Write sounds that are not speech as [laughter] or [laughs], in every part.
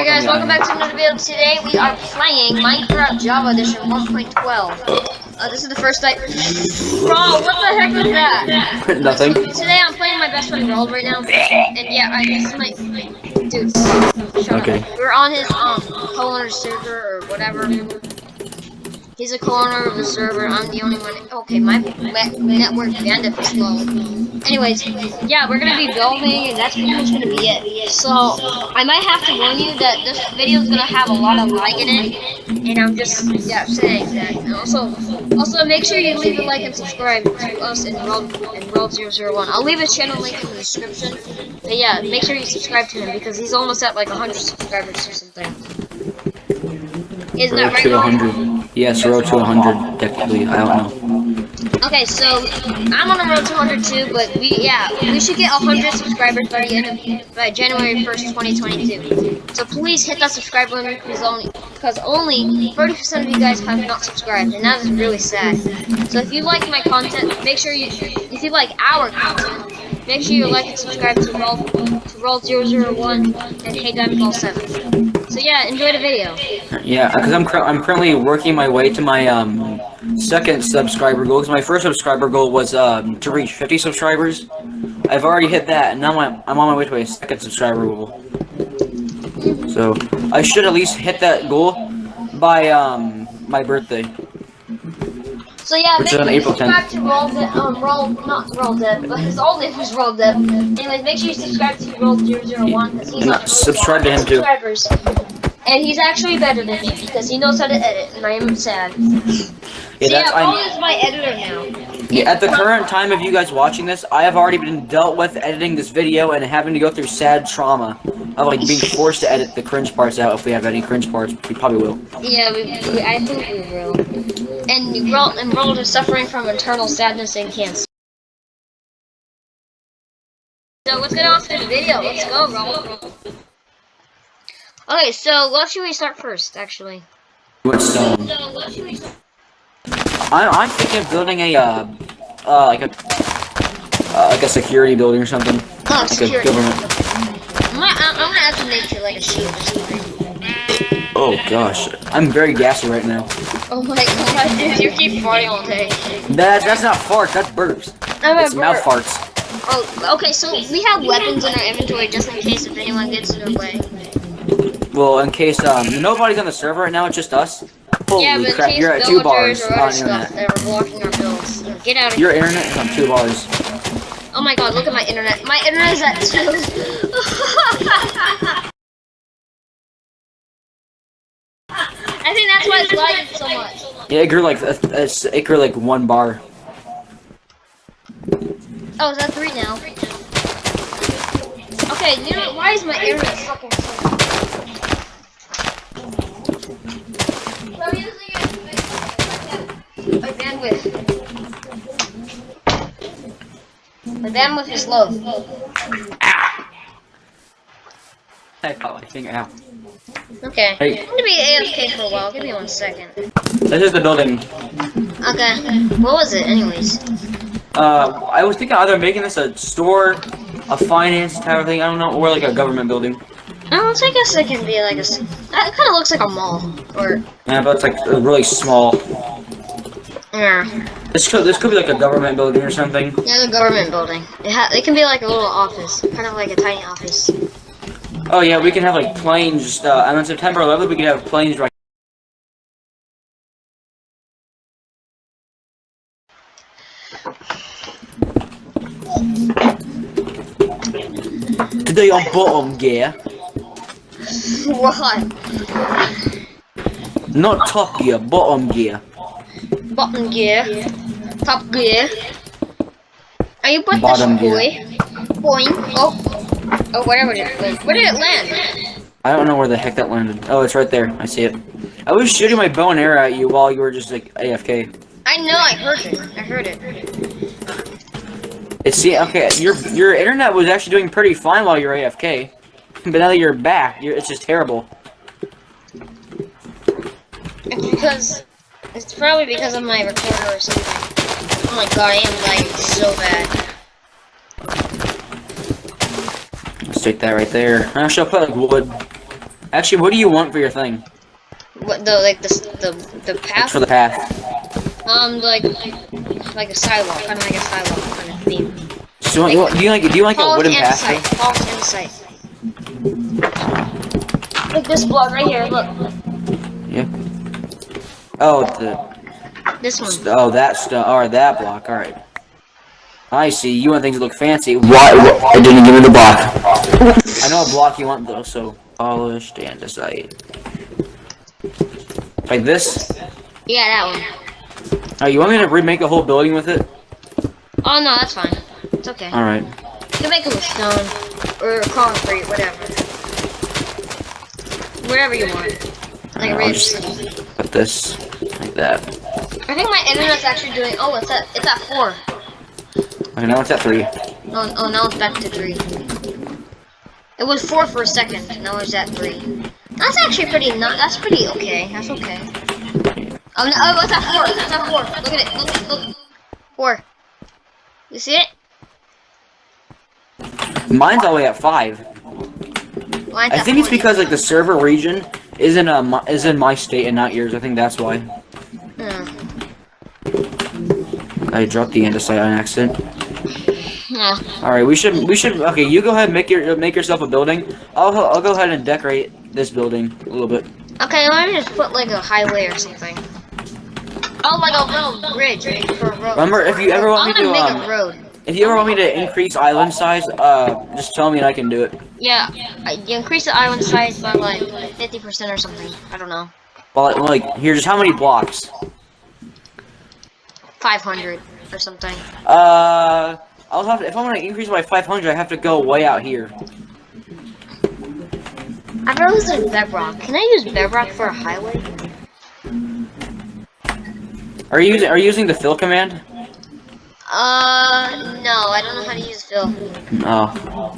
Hey guys, welcome back to another video. Today we are playing Minecraft Java Edition 1.12. Uh, this is the first night. Bro, what the heck was that? [laughs] Nothing. Today I'm playing my best friend Roald right now. And yeah, I guess my dude. Okay. Up. We're on his um co-owner server or whatever. He's a co-owner of the server. I'm the only one. Okay, my network bandwidth is low. Anyways, yeah, we're gonna be building, and that's pretty much gonna be it. So I might have to warn you that this video is gonna have a lot of lag in it, and I'm just yeah saying that. And also, also make sure you leave a like and subscribe to us in World in World 001. I'll leave his channel link in the description. But yeah, make sure you subscribe to him because he's almost at like 100 subscribers or something. Isn't that right? 100. Yes, road to 100, technically. I don't know. Okay, so I'm on a road to 100 too, but we yeah we should get 100 subscribers by the end of by January 1st, 2022. So please hit that subscribe button because only because only 30% of you guys have not subscribed, and that is really sad. So if you like my content, make sure you if you like our content, make sure you like and subscribe to Roll to Roll 001 and Hey Diamond Ball 7. Yeah, enjoy the video. Yeah, because I'm, I'm currently working my way to my um second subscriber goal. Because my first subscriber goal was um to reach 50 subscribers. I've already hit that, and now I'm, I'm on my way to my second subscriber goal. So I should at least hit that goal by um my birthday. So yeah, Which make sure you April subscribe to Roll Dead, um, Roll, not Roll Dead, [laughs] but his old name was Roll Dead. Anyways, make sure you subscribe to Roll 001 because he's No, on subscribe to him too. And he's actually better than me because he knows how to edit, and I am sad. Yeah, so yeah, Roll I'm. is my editor now. Yeah, at the current time of you guys watching this, I have already been dealt with editing this video and having to go through sad trauma of like being forced to edit the cringe parts out. If we have any cringe parts, we probably will. Yeah, we, we, I think we will. And Roll and Roll is suffering from internal sadness and cancer. So let's get on to the video. Let's go, Roll. Okay, so what should we start first, actually? What stone? So what should we start? I'm, I'm thinking of building a uh, uh like a uh, like a security building or something. Oh, Like a government. I'm gonna, I'm gonna have to make it like a shield or something. Oh gosh, I'm very gassy right now. Oh my god, dude, you keep farting all day. That's that's not farts. That's burps. I'm It's mouth farts. Oh, okay, so we have weapons in our inventory just in case if anyone gets in our way. Well, in case um nobody's on the server right now, it's just us. Holy yeah, crap, you're at two bars on internet. that blocking our builds. Get out of Your here. internet is on two bars. Oh my god, look at my internet. My internet is at two. [laughs] I think that's why it's lagging so much. Yeah, it grew like a, a, it grew like one bar. Oh, is that three now? Okay, you know why is my internet fucking so I'm using it. My bandwidth. My bandwidth is low. I caught my finger out. Okay. Hey. I'm gonna be AFK for a while. Give me one second. This is the building. Okay. What was it, anyways? Uh, I was thinking either making this a store, a finance type of thing, I don't know, or like a government building. Oh, so I guess it can be like a. It kind of looks like a mall, or Yeah, but it's like really small. Yeah, This could this could be like a government building or something. yeah, the government building. It ha it can be like a little office, kind of like a tiny office. Oh yeah, we can have like planes. Uh, and on September 11th, we can have planes right. Today on bottom gear, [laughs] what? not top gear, bottom gear. Bottom gear, top gear. Are you put Bottom this boy? Boing. Oh, oh, whatever it is. Where did it land? I don't know where the heck that landed. Oh, it's right there. I see it. I was shooting my bow and arrow at you while you were just like AFK. I know. I heard it. I heard it. It's see, okay, your your internet was actually doing pretty fine while you were AFK, but now that you're back, you're, it's just terrible. It's because it's probably because of my recorder or something. Oh my god, I am lagging so bad. Let's take that right there. I should put like wood. Actually, what do you want for your thing? What the like the the the It's path? for the path. Um, like like a sidewalk, kind of like a sidewalk kind of theme. So you want, do you like do you like a wooden path? sight. thing? Follow the sight. Like this block right here. Look, Yeah. Oh, the this one. oh that stuff or that block. All right. I see. You want things to look fancy. Why? I didn't give me the block. I know a block you want though. So polished andesite. Like this. Yeah, that one. Oh, you want me to remake a whole building with it? Oh no, that's fine. It's okay. All right. You can make it with stone or concrete, whatever. Whatever you want. Like I'll just put this like that. I think my internet's actually doing. Oh, it's at it's at four. Okay, now it's at three. Oh, oh, now it's back to three. It was four for a second. Now it's at three. That's actually pretty. Not. That's pretty okay. That's okay. Oh no! Oh, it's at four. It's at four. Look at it. Look. At, Look. Four. You see it? Mine's all the way at five. Mine's I at think it's because like the server region is in a mi- is in my state and not yours. I think that's why. Yeah. I dropped the andesite on accident. Yeah. All right, we should we should okay. You go ahead and make your make yourself a building. I'll I'll go ahead and decorate this building a little bit. Okay, let me just put like a highway or something. Oh, like a little bridge for a road. Remember, if you ever want I'm me to, make um, a road. If you ever want me to increase island size, uh, just tell me and I can do it. Yeah, you increase the island size by like 50% or something. I don't know. Well, like here, just how many blocks? 500 or something. Uh, I'll have to, if I'm gonna increase by 500, I have to go way out here. I've never used bedrock. Can I use bedrock for a highway? Are you using are you using the fill command? Uh, no, I don't know how to use fill. Oh.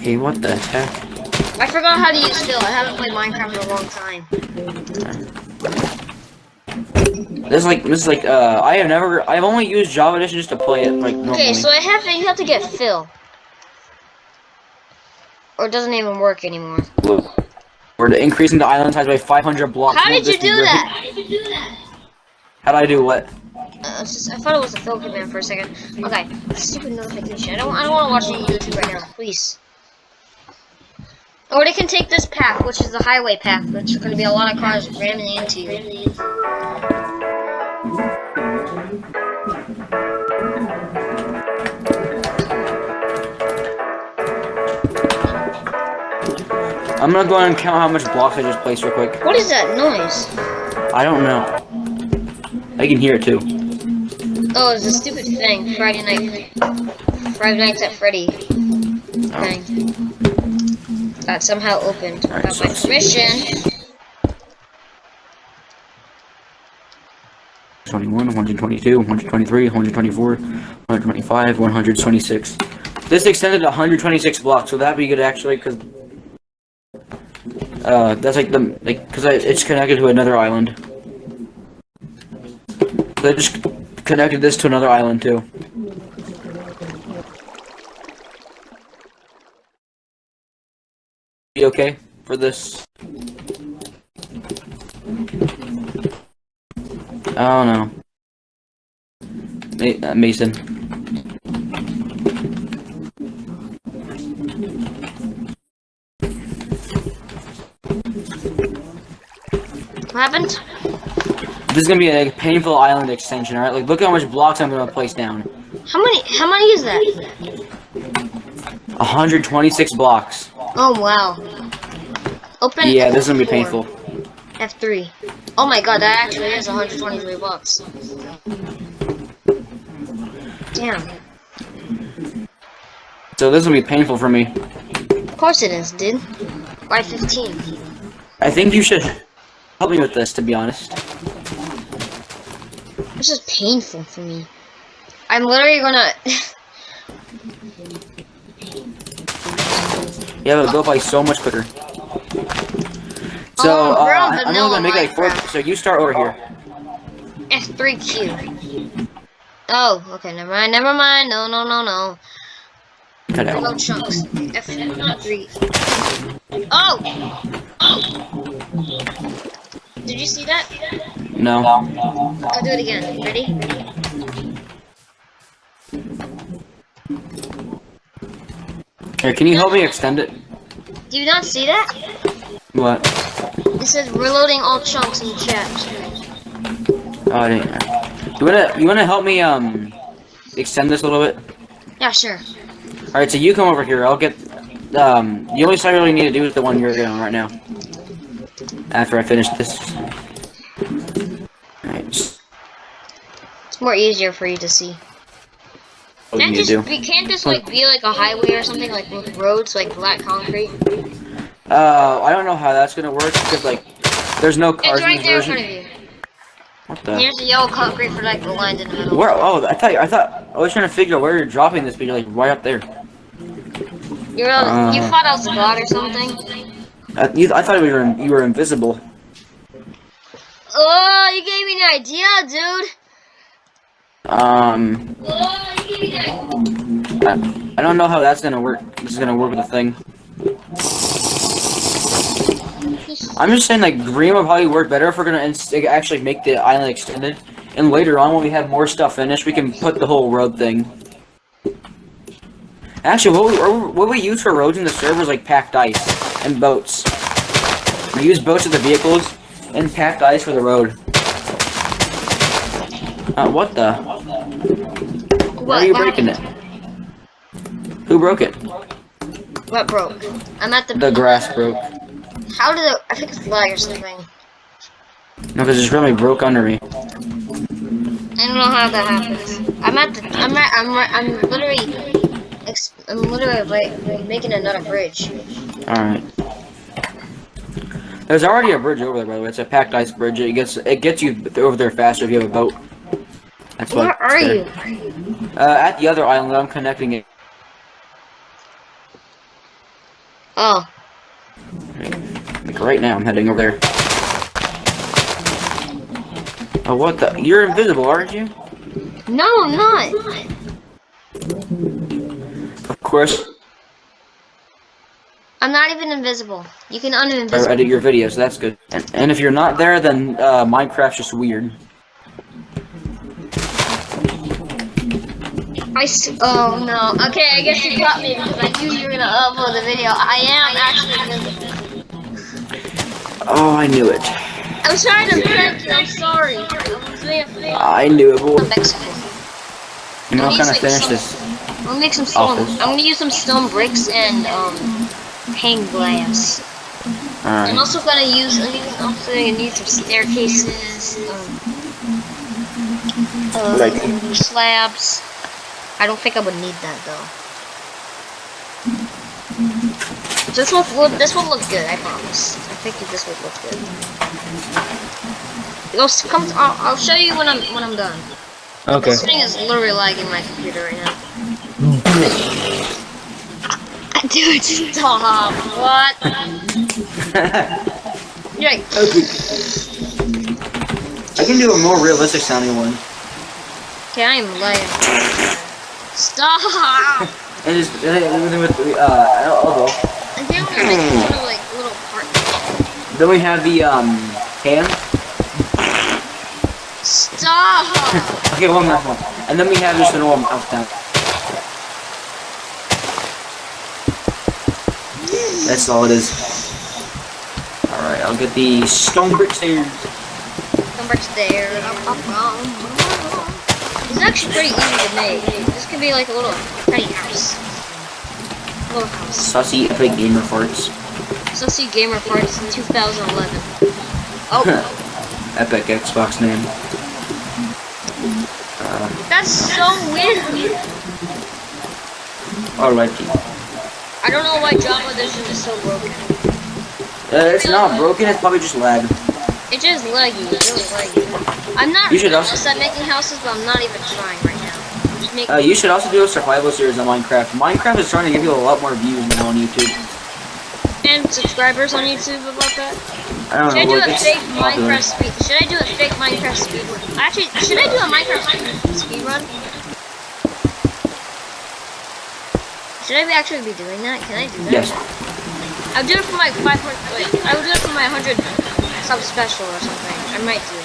Hey, what the heck? I forgot how to use fill. I haven't played Minecraft in a long time. This is like this is like uh I have never I've only used Java Edition just to play it like normally. Okay, so I have to, you have to get fill. Or it doesn't even work anymore. Look, We're increasing the island size by 500 blocks. How did you do that? How did you do that? How'd I do what? Uh, just, I thought it was a fill command for a second. Okay, stupid notification. I don't, I don't want to watch any YouTube right now, please. Or they can take this path, which is the highway path, which is going to be a lot of cars ramming into you. I'm gonna go ahead and count how much blocks I just placed real quick. What is that noise? I don't know. I can hear it too. Oh, it's a stupid thing. Friday night. Friday nights at Freddy. Thing. That somehow opened without so my permission. 21, 122, 123, 124, 125, 126. This extended to 126 blocks, so that'd be good actually, because uh, that's like the like because it's connected to another island. I just connected this to another island too. Be okay for this? Oh no. Ma- uh, Mason. What happened? This is gonna be a painful island extension, alright? Like, look how much blocks I'm gonna place down. How many? How many is that? 126 blocks. Oh wow. Open. Yeah, this is gonna be painful. F3. Oh my god, that actually is 123 blocks. Damn. So this will be painful for me. Of course it is, dude. Why 15? I think you should help me with this, to be honest. This is painful for me. I'm literally gonna. [laughs] Yeah, it'll go by so much quicker. So, Oh, uh, I- I'm only gonna make like four. So you start over here. F3Q. Oh, okay, never mind, never mind. No, no, no, no. Cut No out. chunks. F3. Oh! Did you see that? No. I'll do it again. Ready? Here, can you help me extend it? Do you not see that? What? It says reloading all chunks in the chat. Oh, I didn't. You wanna you wanna help me um extend this a little bit? Yeah, sure. All right, so you come over here. I'll get um the only side I really need to do is the one you're doing right now. After I finish this. Alright, just It's more easier for you to see. what Can't need just do. we can't just like be like a highway or something like with roads like black concrete. Uh, I don't know how that's gonna work because like there's no cars It's right in there in front of you. What the? Here's the yellow concrete for like the lines in the middle. Where? Oh, I thought I thought I was trying to figure out where you're dropping this, but you're like right up there. You're uh, you Uh. thought I was God or something? I, you, I thought you were you were invisible. Oh, you gave me an idea, dude. Um. I, I don't know how that's gonna work. This is gonna work with the thing. I'm just saying like green would probably work better if we're gonna actually make the island extended. And later on, when we have more stuff finished, we can put the whole road thing. Actually, what we, what we use for roads in the servers like packed ice and boats. We use boats with the vehicles and packed ice for the road. Uh, what the? Why are you breaking it? Who broke it? What broke? I'm at the. The grass broke. How did it? I think it's lag or something. No, because it's really broke under me. I don't know how that happens. I'm at the. I'm at. I'm. I'm literally. I'm literally like making another bridge. Alright. There's already a bridge over there, by the way. It's a packed ice bridge. It gets it gets you over there faster if you have a boat. That's Where are you? Uh, at the other island, I'm connecting it. Oh, Like right now, I'm heading over there. Oh, what the? You're invisible, aren't you? no, I'm not. Of course. I'm not even invisible. You can I uninvisible. edit your videos. That's good. And, and if you're not there, then uh, Minecraft's just weird. I s- oh no. Okay, I guess you got me because I knew you were gonna upload the video. I am actually invisible. Oh, I knew it. I'm trying to prank you. I'm sorry. I was being a fan. I knew it. Boy. I'm Mexican. You know, At I'm gonna finish this. I'm gonna make some stone. Office. I'm gonna use some stone bricks and um hang glass. I'm also gonna use. I'm also gonna need some staircases. Um, uh, Like- slabs. I don't think I would need that though. This will look. This will look good. I promise. I think this will look good. Go. s- Come. I'll, I'll show you when I'm when I'm done. Okay. This thing is literally lagging my computer right now. [laughs] [laughs] Dude, stop. What? [laughs] You're Okay. I can do a more realistic sounding one. okay, I am lagging. Stop! [laughs] And just and then with the uh elbow. And then we're like little like little part. Then we have the um hand. Stop! [laughs] Okay, one last one. And then we have just a normal mouse down. That's all it is. Alright, I'll get the stone brick stairs. Come back there. It's actually pretty easy to make. This could be like a little tiny house. A little house. Sussy epic gamer farts. Sussy Gamer Parts in 2011. Oh, [laughs] Epic Xbox name. Uh, that's so weird. alrighty. I don't know why Java Edition is so broken. Uh, it's not broken, it's probably just lag. It just laggy, really laggy. I'm not You should also- at making houses, but I'm not even trying right now. I'm just making Uh, you should also do a survival series on Minecraft. Minecraft is trying to give you a lot more views now on YouTube. and subscribers on YouTube about that. I don't Should I do a fake popular. Minecraft speed? Should I do a fake Minecraft speed run? Actually, should I do a Minecraft speed- speed run? Should I be actually be doing that? Can I do that? Yes. I'll do it for my 500. Wait, I will do it for my 100 sub special or something. I might do.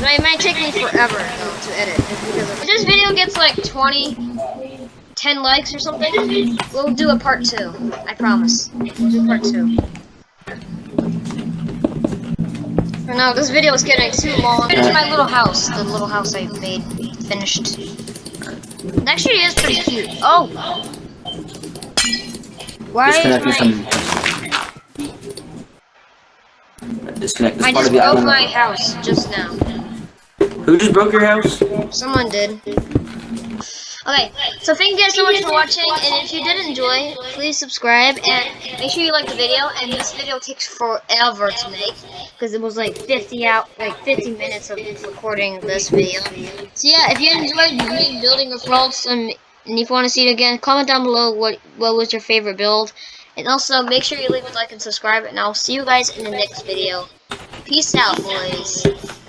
But it might take me forever though to edit. If this video gets like 20, 10 likes or something, we'll do a part two. I promise. We'll do part two. For now, this video is getting too long. Here's my little house. The little house I made, finished. It actually is pretty cute. Oh! Why is my... some. Disconnect this I part just of the broke island. my house just now. Who just broke your house? Someone did. Okay, so thank you guys so much for watching, and if you did enjoy, please subscribe, and make sure you like the video, and this video takes forever to make, because it was like 50 out, like 50 minutes of recording this video. So yeah, if you enjoyed me building Rolls, and, and if you want to see it again, comment down below what, what was your favorite build, and also make sure you leave a like and subscribe, and I'll see you guys in the next video. Peace out, boys.